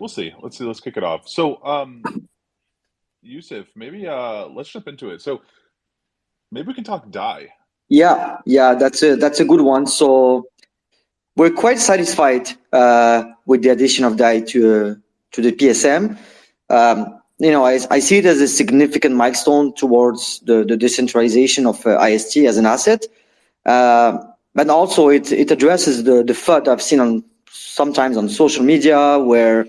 we'll see. Let's see. Let's kick it off. So, um, Yusuf, maybe uh, let's jump into it. So, maybe we can talk DAI. Yeah, yeah, that's a that's a good one. So, we're quite satisfied uh, with the addition of DAI to uh, to the PSM. Um, you know, I, I see it as a significant milestone towards the, the decentralization of uh, IST as an asset. Uh, but also it, it addresses the, the FUD I've seen on sometimes on social media where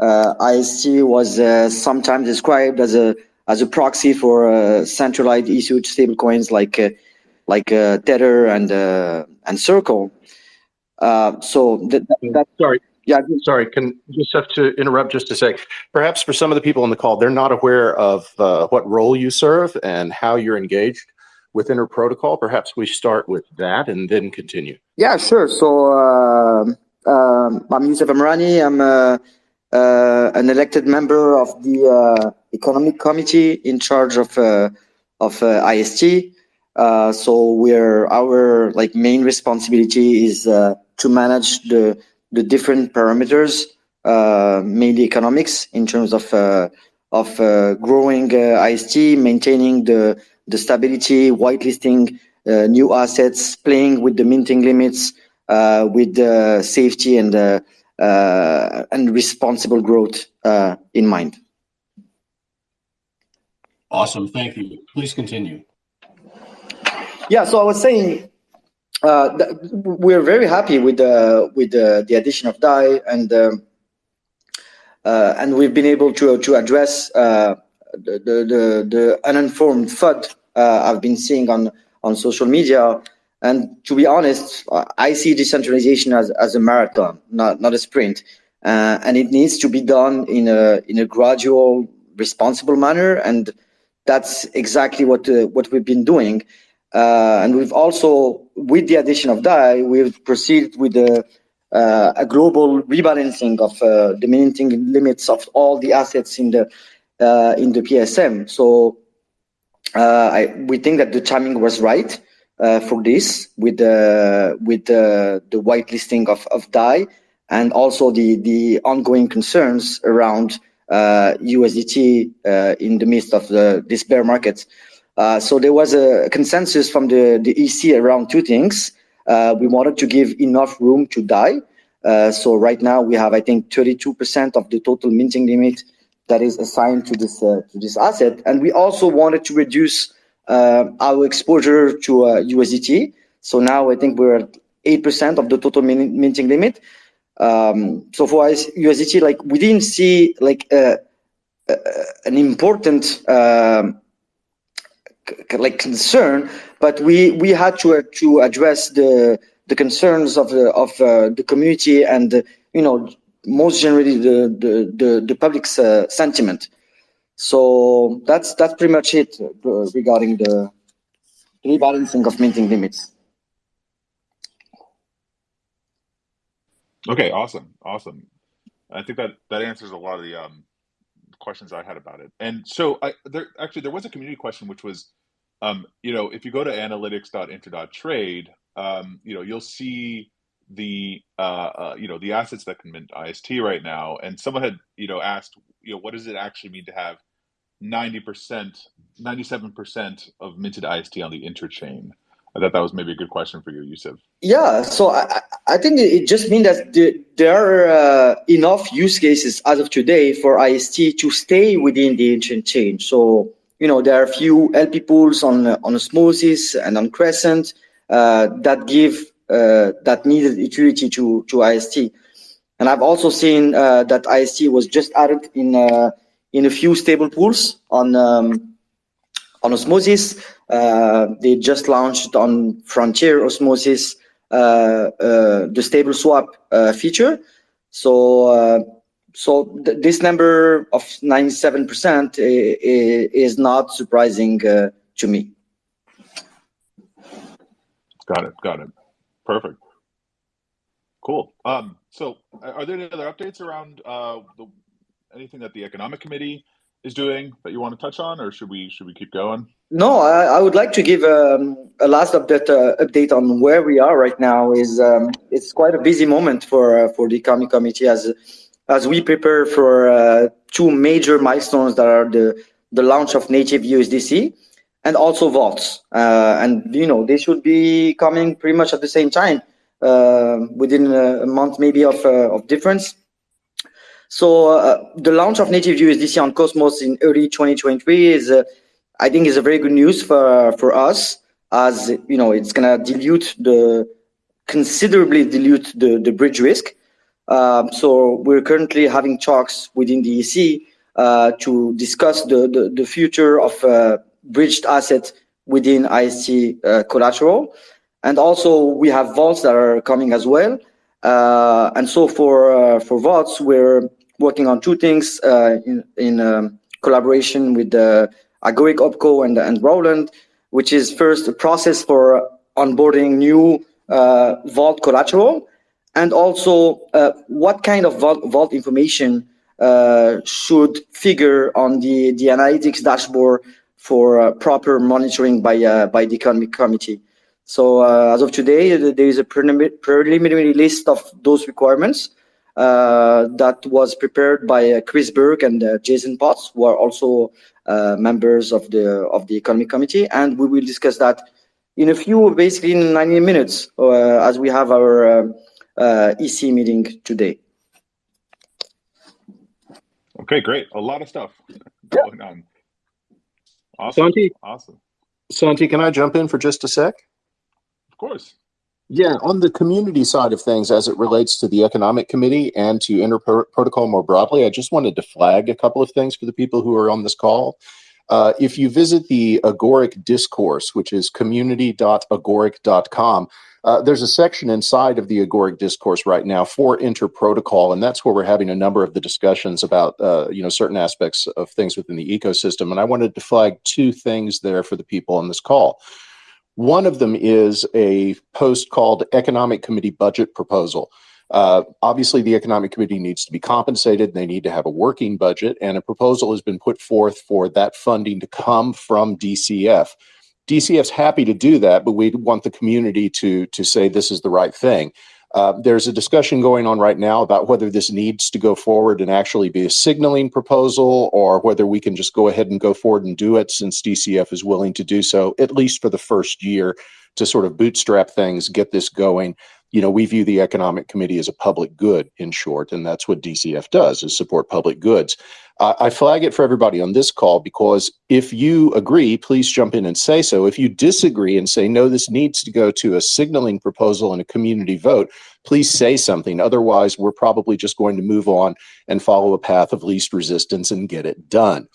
IST was uh, sometimes described as a as a proxy for uh, centralized issued stablecoins like uh, like uh, Tether and uh, and Circle. so that, that, sorry, yeah, sorry, can just have to interrupt just a sec. Perhaps for some of the people on the call, they're not aware of what role you serve and how you're engaged with Inter Protocol. Perhaps we start with that and then continue. Yeah, sure. So um, I'm Yusuf Amrani. I'm uh, uh, an elected member of the uh, Economic Committee in charge of of IST. so we're our like main responsibility is to manage the the different parameters, mainly economics, in terms of of growing IST, maintaining the the stability, whitelisting uh, new assets, playing with the minting limits, uh, with uh, safety and uh, and responsible growth in mind. Awesome, thank you. Please continue. Yeah, so I was saying uh, we're very happy with the with the, the addition of DAI and um, uh, and we've been able to to address uh, the, the the uninformed FUD I've been seeing on on social media and to be honest, I see decentralization as, as a marathon, not, not a sprint. Uh, and it needs to be done in a, in a gradual, responsible manner. And that's exactly what, uh, what we've been doing. Uh, and we've also, with the addition of DAI, we've proceeded with a, uh, a global rebalancing of uh, the minting limits of all the assets in the, uh, in the PSM. So I, we think that the timing was right uh, for this with the with the the whitelisting of of DAI and also the the ongoing concerns around uh, USDT uh, in the midst of the this bear market. Uh, so there was a consensus from the the EC around two things. Uh, we wanted to give enough room to DAI. Uh, so right now we have I think 32% of the total minting limit that is assigned to this to this asset, and we also wanted to reduce uh, our exposure to USDT. Uh, so now I think we're at 8% of the total min minting limit. Um, so for us, USDT, like we didn't see like uh, uh, an important um, like concern, but we we had to uh, to address the the concerns of the of uh, the community and you know most generally the the the, the public's sentiment. So that's that's pretty much it uh, regarding the rebalancing of minting limits. Okay, awesome, awesome. I think that that answers a lot of the um, questions I had about it. And so, I there actually there was a community question which was, um, you know, if you go to analytics.inter.trade, um, you know, you'll see the uh, uh, you know the assets that can mint IST right now. And someone had you know asked, you know, what does it actually mean to have 90%, 97% of minted IST on the interchain? I thought that was maybe a good question for you, Yusuf. Yeah, so I, I think it just means that the, there are uh, enough use cases as of today for IST to stay within the interchain. So, you know, there are a few LP pools on, on Osmosis and on Crescent uh, that give uh, that needed utility to, to IST. And I've also seen uh, that IST was just added in uh, in a few stable pools on um, on Osmosis. Uh, they just launched on Frontier Osmosis uh, uh, the stable swap uh, feature. So uh, so th this number of 97% is not surprising uh, to me. Got it. Got it. Perfect. Cool. Um, so, are there any other updates around the anything that the economic committee is doing that you want to touch on, or should we should we keep going? No, I, I would like to give um, a last update uh, update on where we are right now. Is um, it's quite a busy moment for uh, for the economic committee as as we prepare for two major milestones that are the launch of native USDC and also vaults. And you know they should be coming pretty much at the same time within a month maybe of difference. So uh, the launch of native USDC on Cosmos in early 2023, is, uh, I think, is a very good news for for us as you know, it's going to dilute the considerably dilute the the bridge risk. Um, so we're currently having talks within the EC uh, to discuss the the future of bridged assets within IST collateral. And also, we have vaults that are coming as well. And so for, for vaults, we're working on two things uh, in um, collaboration with uh, Agoric OpCo and uh, Roland, which is first a process for onboarding new vault collateral and also what kind of vault information should figure on the analytics dashboard for proper monitoring by by the economic committee. So as of today, there is a preliminary list of those requirements Uh, that was prepared by uh, Chris Berg and uh, Jason Potts, who are also members of the of the economic committee. And we will discuss that in a few, basically in 90 minutes as we have our EC meeting today. Okay, great. A lot of stuff going on. Awesome. Santi? Awesome. Santi, can I jump in for just a sec? Of course. Yeah, on the community side of things, as it relates to the Economic Committee and to Interprotocol more broadly, I just wanted to flag a couple of things for the people who are on this call. If you visit the Agoric Discourse, which is community.agoric.com, there's a section inside of the Agoric Discourse right now for Interprotocol, and that's where we're having a number of the discussions about uh, you know certain aspects of things within the ecosystem. And I wanted to flag two things there for the people on this call. One of them is a post called Economic Committee Budget Proposal. Uh, obviously, the Economic Committee needs to be compensated. They need to have a working budget, and a proposal has been put forth for that funding to come from DCF. DCF's happy to do that, but we want the community to, to say this is the right thing. Uh, there's a discussion going on right now about whether this needs to go forward and actually be a signaling proposal or whether we can just go ahead and go forward and do it since DCF is willing to do so, at least for the first year, to sort of bootstrap things, get this going. You know, we view the Economic Committee as a public good, in short, and that's what DCF does, is support public goods. I flag it for everybody on this call because if you agree, please jump in and say so. If you disagree and say, no, this needs to go to a signaling proposal and a community vote, please say something. Otherwise, we're probably just going to move on and follow a path of least resistance and get it done.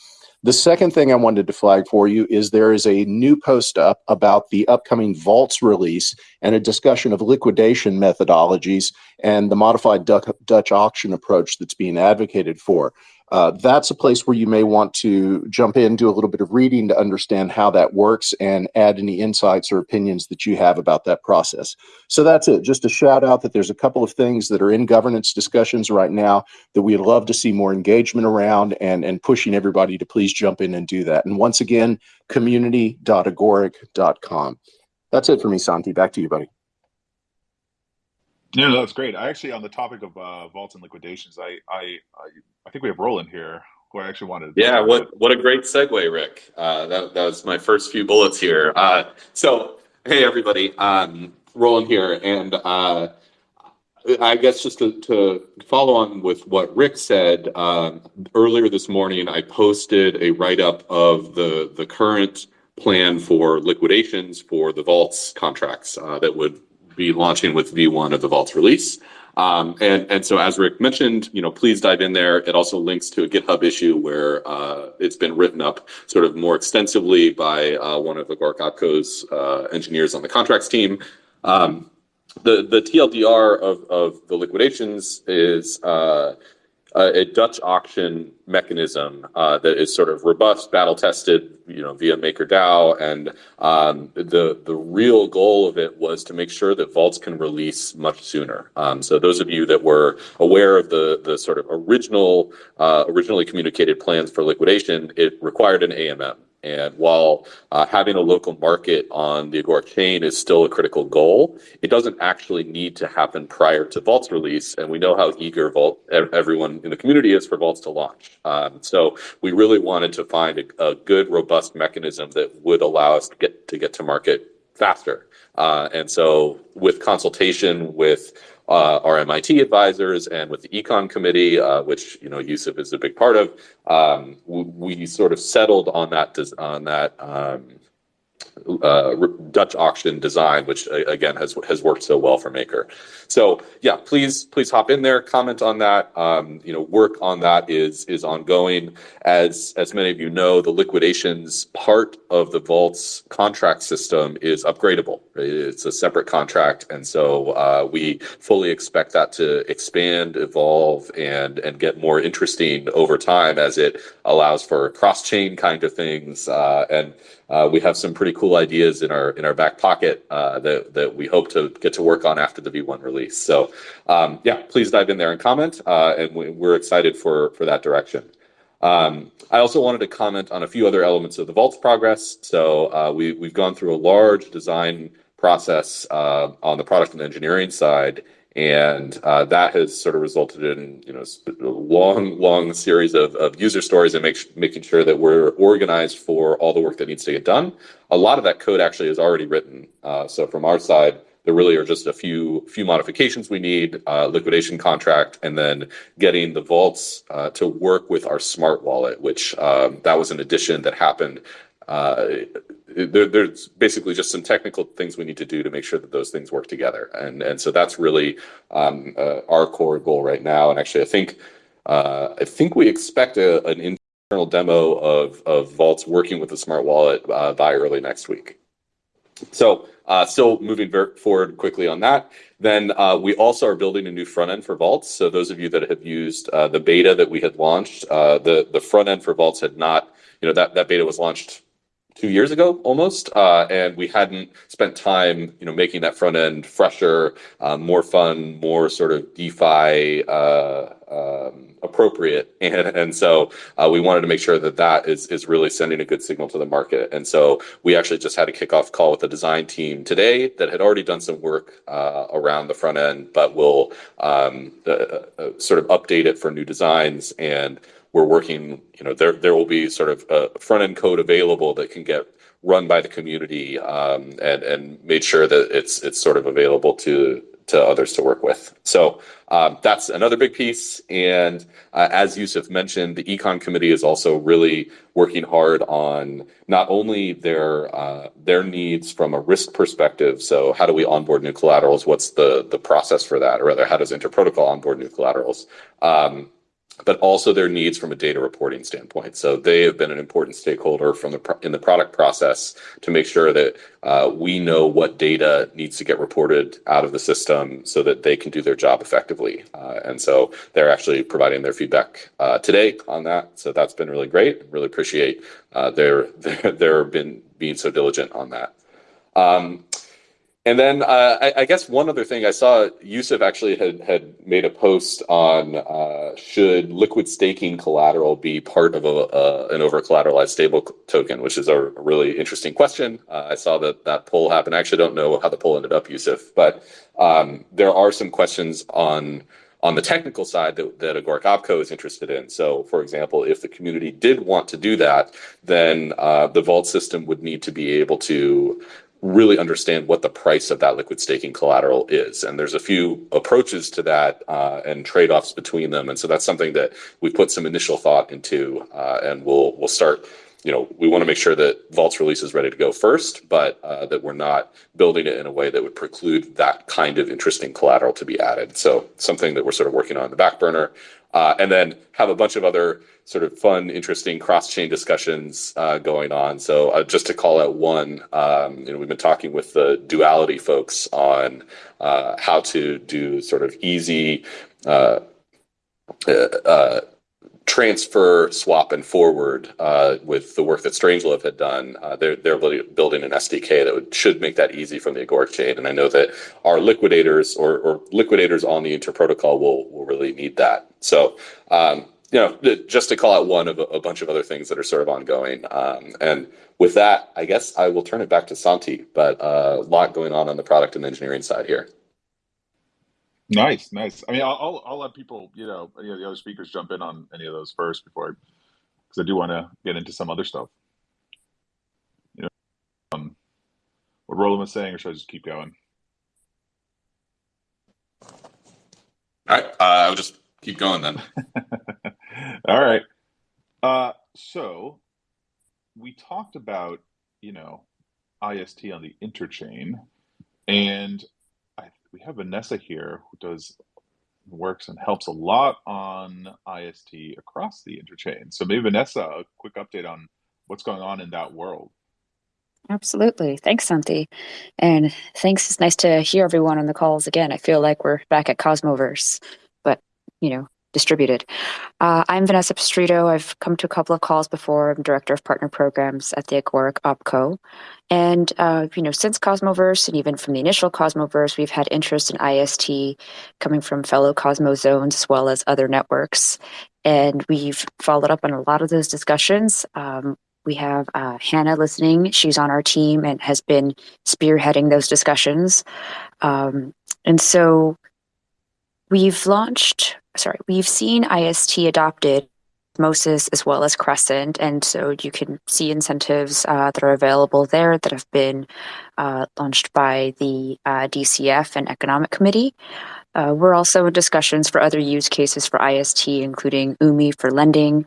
The second thing I wanted to flag for you is there is a new post up about the upcoming vaults release and a discussion of liquidation methodologies and the modified Dutch auction approach that's being advocated for. Uh, that's a place where you may want to jump in, do a little bit of reading to understand how that works and add any insights or opinions that you have about that process. So that's it. Just a shout out that there's a couple of things that are in governance discussions right now that we'd love to see more engagement around and pushing everybody to please jump in and do that. And once again, community.agoric.com. That's it for me, Santi. Back to you, buddy. No, no, that's great. I actually, on the topic of uh, vaults and liquidations, I I I think we have Roland here who I actually wanted to. Yeah, what what a great segue, Rick. Uh, that was my first few bullets here. Uh, so, hey, everybody. Um, Roland here. And I guess just to follow on with what Rick said, um, earlier this morning, I posted a write-up of the current plan for liquidations for the vaults contracts that would be launching with V1 of the vaults release. Um, and and so, as Rick mentioned, you know, please dive in there. It also links to a GitHub issue where uh, it's been written up sort of more extensively by uh, one of Agoric OpCo's uh, engineers on the contracts team. Um, the the TLDR of the liquidations is Uh, a Dutch auction mechanism uh, that is sort of robust, battle-tested you know, via MakerDAO. And um, the the real goal of it was to make sure that vaults can release much sooner. Um, so those of you that were aware of the sort of original uh, originally communicated plans for liquidation, it required an AMM. And while uh, having a local market on the Agoric chain is still a critical goal, it doesn't actually need to happen prior to Vault's release. And we know how eager Vault everyone in the community is for Vaults to launch. Um, so we really wanted to find a, a, good, robust mechanism that would allow us to get to get to market faster. Uh, and so with consultation with uh, our MIT advisors and with the econ committee, uh, which you know Yusuf is a big part of, um, we, we, sort of settled on that on that um, uh, Dutch auction design, which again has has worked so well for Maker. So yeah, please please hop in there, comment on that. Um, you know, work on that is is ongoing. As as many of you know, the liquidations part of the vault's contract system is upgradable. It's a separate contract, and so uh, we fully expect that to expand, evolve, and and get more interesting over time as it allows for cross chain kind of things uh, and uh, we have some pretty cool ideas in our in our back pocket uh, that that we hope to get to work on after the V1 release. So um, yeah, please dive in there and comment, uh, and we, are excited for for that direction. Um, I also wanted to comment on a few other elements of the Vault's progress. So uh, we we've gone through a large design process uh, on the product and engineering side and uh, that has sort of resulted in you know a long long series of, of user stories and make, making sure that we're organized for all the work that needs to get done. A lot of that code actually is already written. Uh, so from our side there really are just a few few modifications we need uh, liquidation contract and then getting the vaults uh, to work with our smart wallet which um, that was an addition that happened uh, there, there's basically just some technical things we need to do to make sure that those things work together. And and so that's really um, uh, our core goal right now. And actually, I think uh, I think we expect a, an internal demo of of Vaults working with the smart wallet uh, by early next week. So uh, still moving forward quickly on that. Then uh, we also are building a new front end for Vaults. So those of you that have used uh, the beta that we had launched, uh, the the front end for Vaults had not, you know, that that beta was launched two years ago almost, uh, and we hadn't spent time, you know, making that front end fresher, um, more fun, more sort of DeFi uh, um, appropriate, and and so uh, we wanted to make sure that that is is really sending a good signal to the market. And so we actually just had a kickoff call with the design team today that had already done some work uh, around the front end, but will um, uh, uh, sort of update it for new designs and we're working, you know, there there will be sort of a front end code available that can get run by the community um, and and made sure that it's it's sort of available to to others to work with. So um, that's another big piece. And uh, as Yusuf mentioned, the econ committee is also really working hard on not only their uh, their needs from a risk perspective. So how do we onboard new collaterals? What's the the process for that? Or rather, how does Interprotocol onboard new collaterals? Um, but also their needs from a data reporting standpoint. So they have been an important stakeholder from the in the product process to make sure that uh, we know what data needs to get reported out of the system so that they can do their job effectively. Uh, and so they're actually providing their feedback uh, today on that. So that's been really great. Really appreciate uh, their their their been being so diligent on that. Um, and then uh, I, I, guess one other thing I saw Yusuf actually had, had made a post on uh, should liquid staking collateral be part of a, an over collateralized stable token, which is a really interesting question. Uh, I saw that that poll happened. I actually don't know how the poll ended up, Yusuf, but um, there are some questions on on the technical side that, that Agoric Opco is interested in. So, for example, if the community did want to do that, then uh, the vault system would need to be able to really understand what the price of that liquid staking collateral is. And there's a few approaches to that uh, and trade-offs between them. And so that's something that we put some initial thought into, uh, and we'll we'll start. You know, we want to make sure that Vault's release is ready to go first, but uh, that we're not building it in a way that would preclude that kind of interesting collateral to be added. So something that we're sort of working on the back burner. Uh, and then have a bunch of other sort of fun, interesting cross-chain discussions uh, going on. So uh, just to call out one, um, you know, we've been talking with the duality folks on uh, how to do sort of easy uh, uh, transfer, swap, and forward uh, with the work that Strangelove had done. Uh, they're they're building an SDK that would, should make that easy from the Agoric chain, and I know that our liquidators or, or liquidators on the interprotocol will will really need that. So. Um, you know, just to call out one of a bunch of other things that are sort of ongoing. And with that, I guess I will turn it back to Santi, but a lot going on on the product and engineering side here. Nice, nice. I mean, I'll I'll let people, you know, any of the other speakers jump in on any of those first before, because I do want to get into some other stuff. You know, um, what Roland was saying, or should I just keep going? All right, uh, I'll just keep going then. All right. Uh, so we talked about, you know, IST on the interchain, and I, we have Vanessa here who does works and helps a lot on IST across the interchain. So maybe Vanessa, a quick update on what's going on in that world. Absolutely. Thanks, Santi. And thanks. It's nice to hear everyone on the calls again. I feel like we're back at Cosmoverse, but, you know, distributed. Uh, I'm Vanessa Pistrito. I've come to a couple of calls before. I'm Director of Partner Programs at the Agoric OPCO. And, uh, you know, since Cosmoverse and even from the initial Cosmoverse, we've had interest in IST coming from fellow Cosmo zones as well as other networks. And we've followed up on a lot of those discussions. Um, we have uh, Hannah listening. She's on our team and has been spearheading those discussions. Um, and so we've launched, sorry, we've seen IST adopted Osmosis as well as Crescent. And so you can see incentives uh, that are available there that have been uh, launched by the uh, DCF and Economic Committee. Uh, we're also in discussions for other use cases for IST, including Umee for lending,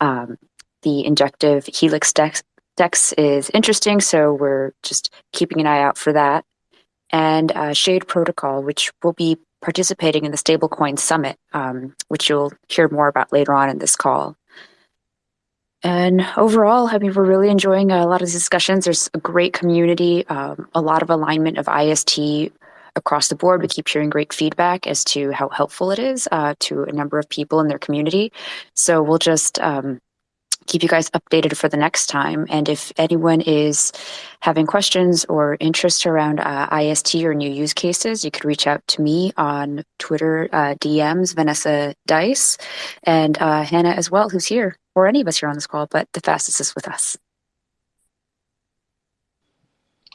um, the injective Helix Dex, Dex is interesting, so we're just keeping an eye out for that. And uh, Shade Protocol, which will be participating in the Stablecoin Summit, um, which you'll hear more about later on in this call. And overall, I mean, we're really enjoying a lot of discussions. There's a great community, um, a lot of alignment of IST across the board. We keep hearing great feedback as to how helpful it is uh, to a number of people in their community. So we'll just um, keep you guys updated for the next time. And if anyone is having questions or interest around uh, IST or new use cases, you could reach out to me on Twitter uh, DMs, Vanessa Dice, and uh, Hannah as well, who's here, or any of us here on this call, but the fastest is with us.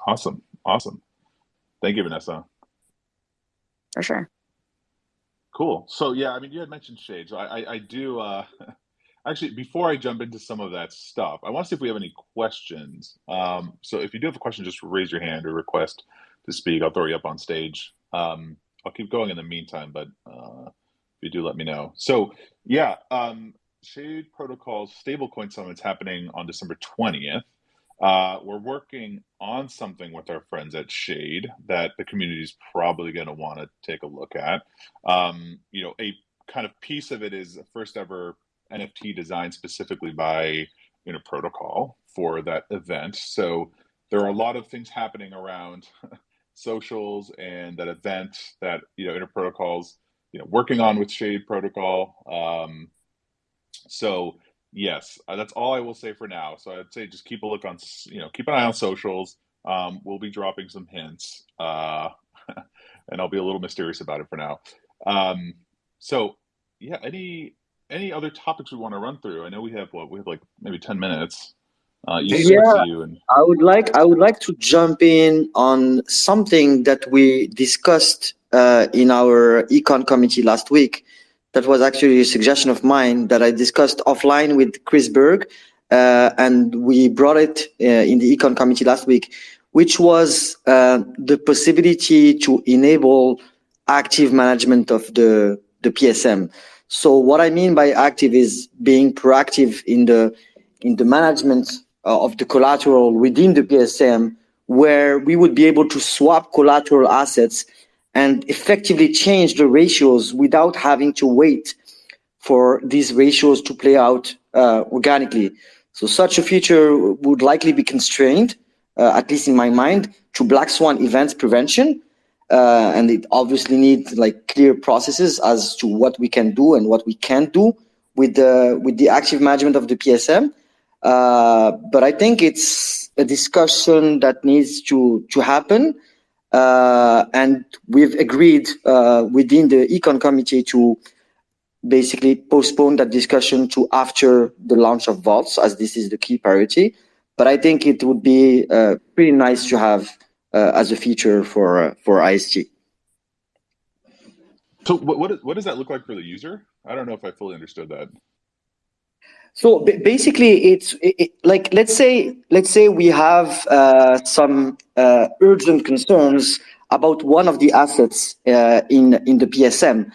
Awesome. Awesome. Thank you, Vanessa. For sure. Cool. So yeah, I mean, you had mentioned shades. I, I, I do. Actually, before I jump into some of that stuff, I want to see if we have any questions. Um, so if you do have a question, just raise your hand or request to speak. I'll throw you up on stage. Um, I'll keep going in the meantime, but uh, if you do, let me know. So yeah, um, Shade Protocols Stablecoin Summit's happening on December 20th. Uh, we're working on something with our friends at Shade that the community is probably going to want to take a look at. Um, you know, a kind of piece of it is a first ever NFT designed specifically by you know Interprotocol for that event. So there are a lot of things happening around socials and that event that you know Interprotocol's you know working on with Shade Protocol. Um, so yes, uh, that's all I will say for now. So I'd say just keep a look on you know keep an eye on socials. Um, we'll be dropping some hints, uh, and I'll be a little mysterious about it for now. Um, so yeah, any any other topics we want to run through? I know we have what we have like maybe ten minutes. Uh, yeah, and... I would like I would like to jump in on something that we discussed uh, in our econ committee last week. That was actually a suggestion of mine that I discussed offline with Chris Berg, uh, and we brought it uh, in the econ committee last week, which was uh, the possibility to enable active management of the the PSM. So what I mean by active is being proactive in the in the management uh, of the collateral within the PSM, where we would be able to swap collateral assets and effectively change the ratios without having to wait for these ratios to play out uh, organically. So such a feature would likely be constrained, uh, at least in my mind, to black swan events prevention, uh, and it obviously needs like clear processes as to what we can do and what we can't do with the with the active management of the PSM. Uh, but I think it's a discussion that needs to to happen, uh, and we've agreed uh, within the econ committee to basically postpone that discussion to after the launch of vaults, as this is the key priority. But I think it would be uh, pretty nice to have as a feature for uh, for IST. So what, what what does that look like for the user? I don't know if I fully understood that. So basically, it's it, it, like let's say let's say we have uh, some uh, urgent concerns about one of the assets uh, in in the PSM.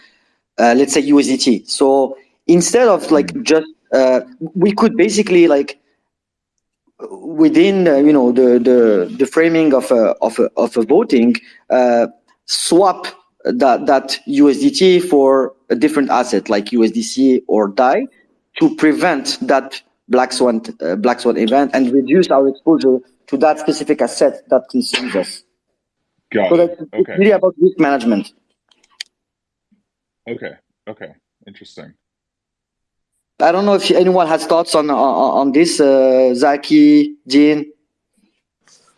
Uh, let's say USDT. So instead of like Mm-hmm. just uh, we could basically like within uh, you know the the the framing of a of a, of a voting uh, swap that that USDT for a different asset like USDC or DAI to prevent that black swan uh, black swan event and reduce our exposure to that specific asset that concerns us. Got So it. Okay. really about risk management. Okay. Okay. Interesting. I don't know if anyone has thoughts on on, on this, uh, Zaki, Dean.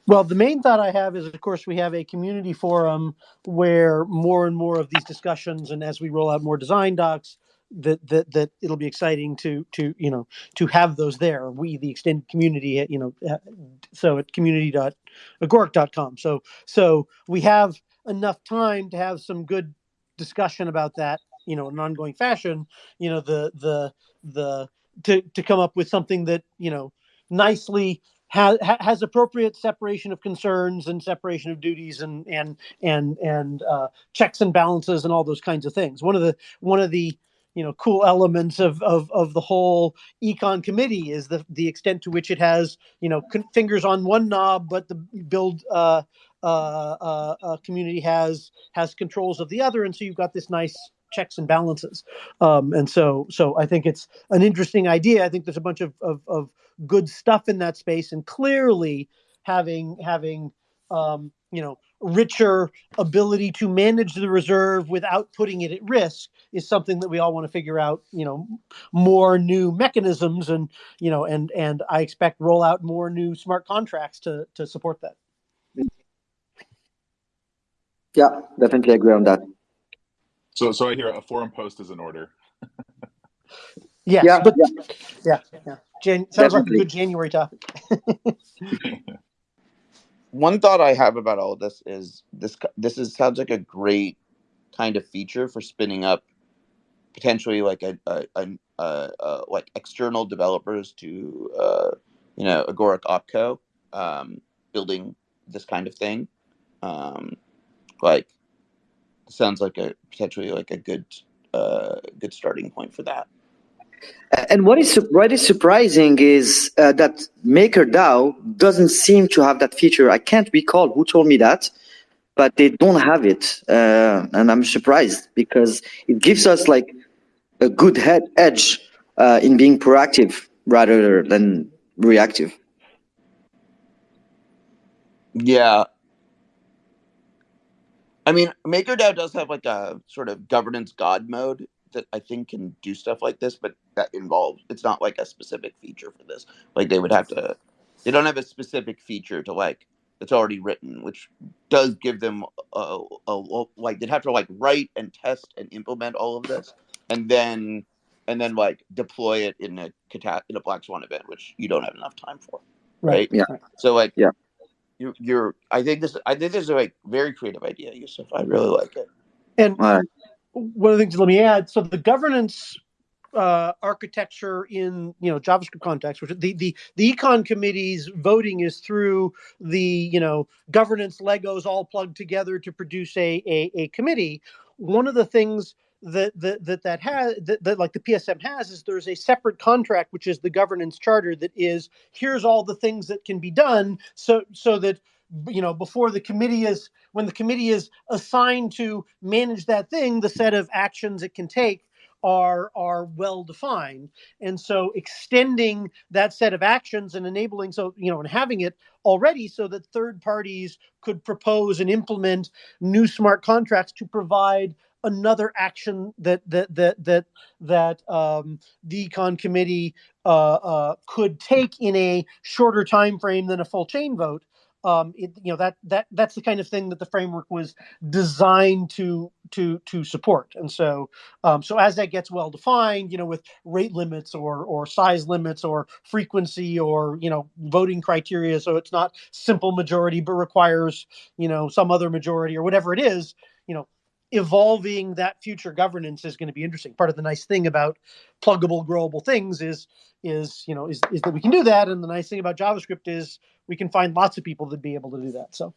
Well, the main thought I have is, of course, we have a community forum where more and more of these discussions, and as we roll out more design docs, that that that it'll be exciting to to you know to have those there. We, the extended community, you know, uh, so at community.agoric.com. So so we have enough time to have some good discussion about that, you know, in an ongoing fashion. You know, the the the to to come up with something that you know nicely has has appropriate separation of concerns and separation of duties and and and and uh, checks and balances and all those kinds of things. One of the one of the you know cool elements of of, of the whole econ committee is the the extent to which it has you know fingers on one knob, but the BLD uh, uh, uh, uh, community has has controls of the other, and so you've got this nice checks and balances. Um, and so so I think it's an interesting idea. I think there's a bunch of of, of good stuff in that space and clearly having having um, you know richer ability to manage the reserve without putting it at risk is something that we all want to figure out you know more new mechanisms and you know and and i expect roll out more new smart contracts to to support that Yeah, definitely agree on that. So so I hear a forum post is in order. yes Yeah, but yeah. yeah yeah Jan- sounds like a good january topic one thought I have about all of this is this this is sounds like a great kind of feature for spinning up potentially like a, a, a, a, a like external developers to uh, you know Agoric Opco um, building this kind of thing. Um, like sounds like a potentially like a good uh, good starting point for that. And what is what is surprising is uh, that MakerDAO doesn't seem to have that feature. I can't recall who told me that, but they don't have it, uh, and I'm surprised because it gives us like a good head edge uh, in being proactive rather than reactive. Yeah. I mean, MakerDAO does have like a sort of governance god mode that I think can do stuff like this, but that involves it's not like a specific feature for this. Like they would have to they don't have a specific feature to like that's already written, which does give them a, a, a like they'd have to like write and test and implement all of this and then and then like deploy it in a in a black swan event, which you don't have enough time for. Right. Yeah. So like Yeah. You, you're I think this I think this is a like very creative idea, Yusuf. I really like it. and Uh, one of the things let me add so the governance uh, architecture in you know javascript context which the, the the econ committee's voting is through the you know governance legos all plugged together to produce a a, a committee one of the things that that that, that has that, that like the psm has is there's a separate contract which is the governance charter that is here's all the things that can be done so so that you know before the committee is when the committee is assigned to manage that thing, the set of actions it can take are are well defined. And so extending that set of actions and enabling so you know and having it already so that third parties could propose and implement new smart contracts to provide another action that that that that that um, the econ committee uh, uh, could take in a shorter time frame than a full chain vote um, it, you know that that that's the kind of thing that the framework was designed to to to support. And so um, so as that gets well defined, you know, with rate limits or or size limits or frequency or you know voting criteria, so it's not simple majority but requires you know some other majority or whatever it is, you know. Evolving that future governance is going to be interesting. Part of the nice thing about pluggable, growable things is is you know is, is that we can do that, and the nice thing about JavaScript is we can find lots of people that be able to do that. So,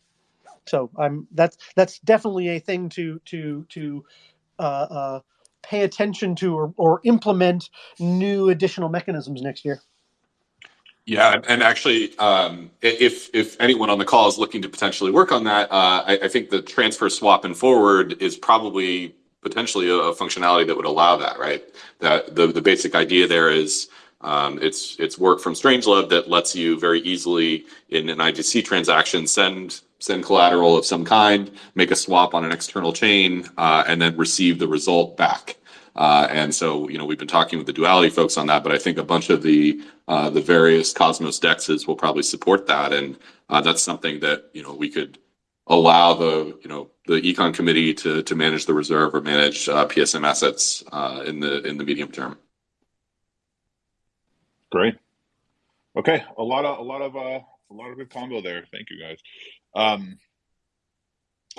so I'm that's that's definitely a thing to to to uh, uh, pay attention to or, or implement new additional mechanisms next year. Yeah, and actually, um, if if anyone on the call is looking to potentially work on that, uh, I, I think the transfer swap and forward is probably potentially a, a functionality that would allow that. Right. That the the basic idea there is um, it's it's work from Strangelove that lets you very easily in an IBC transaction send send collateral of some kind, make a swap on an external chain, uh, and then receive the result back. Uh, and so, you know, we've been talking with the duality folks on that, but I think a bunch of the uh, the various Cosmos dexes will probably support that, and uh, that's something that you know we could allow the you know the econ committee to to manage the reserve or manage uh, PSM assets uh, in the in the medium term. Great. Okay, a lot of a lot of uh, a lot of good combo there. Thank you guys. Um,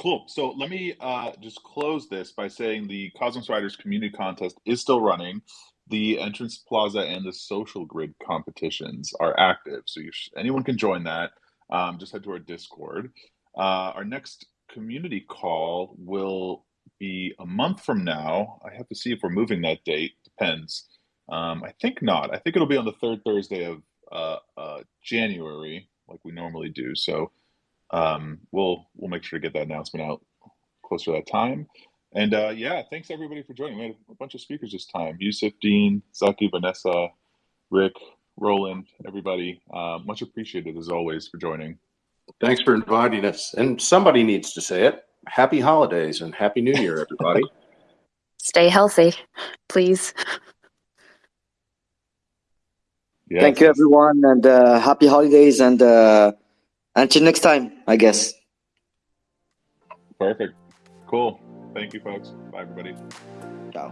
cool. So let me uh, just close this by saying the Cosmos Riders community contest is still running. The entrance plaza and the social grid competitions are active, so sh- anyone can join that. Um, just head to our Discord. Uh, our next community call will be a month from now. I have to see if we're moving that date. Depends. Um, I think not. I think it'll be on the third Thursday of uh, uh, January, like we normally do. So um, we'll we'll make sure to get that announcement out closer to that time. And uh, yeah, thanks everybody for joining. We had a bunch of speakers this time: Yusuf, Dean, Zaki, Vanessa, Rick, Roland, everybody. Uh, much appreciated as always for joining. Thanks for inviting us. And somebody needs to say it. Happy holidays and happy new year, everybody. Stay healthy, please. Yes, Thank you, everyone, and uh, happy holidays. And uh, until next time, I guess. Perfect. Cool. Thank you, folks. Bye, everybody. Ciao.